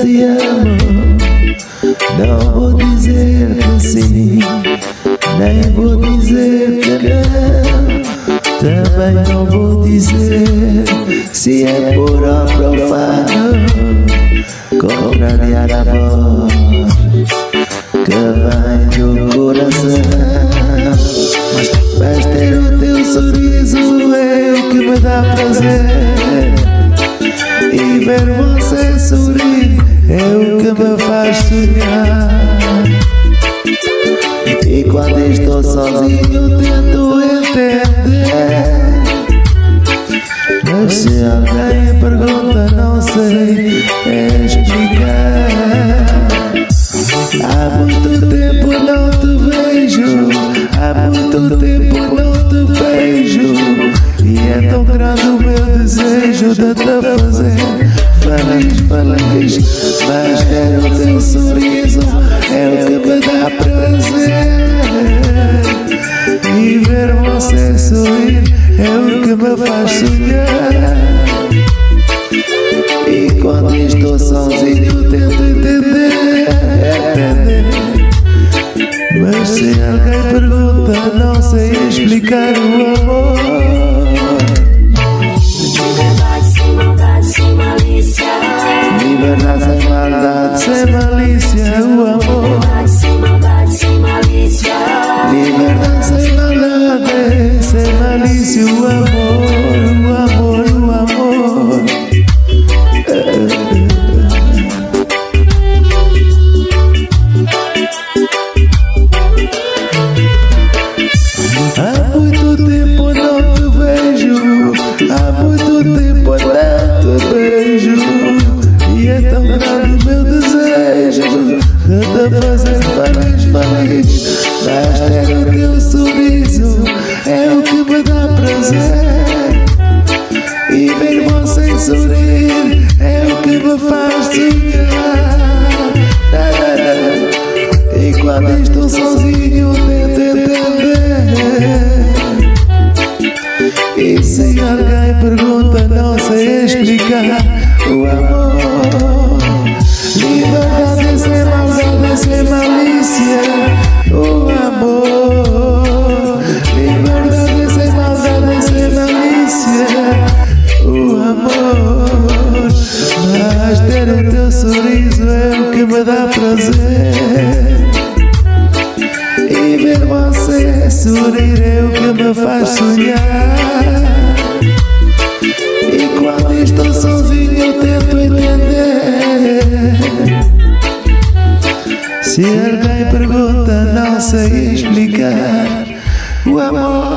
te amo, não vou dizer que sim, nem vou dizer que não. Também não vou dizer se é por ou profano contrariar a voz que vem do coração. Mas ter o teu sorriso é o que me dá prazer E ver você sorrir é o que me faz sonhar. E quando estou sozinho tento entender. Mas se alguém pergunta não sei explicar. Há muito tempo não te vejo Há muito tempo não te vejo. E é tão grande o meu desejo de te fazer Feliz, feliz Mas ter o teu sorriso É o que me dá prazer. E ver você sorrir É o que me faz sonhar. E quando estou sozinho tento entender Entender. Mas se alguém pergunta, não sei explicar o amor. buena, sin maldad, se malicia, tu amor. Sin maldad, sin. Libertad, sin maldad, se malicia, tu amor. Grande o meu desejo de te fazer feliz, feliz. Mas ter o teu sorriso é o que me dá prazer. E ver você sorrir é o que me faz sonhar. E quando estou sozinho tento entender E se alguém pergunta não sei explicar me dá prazer. E ver você sorrir é o que me faz sonhar. E quando estou sozinho tento entender. Se alguém pergunta não sei explicar. O amor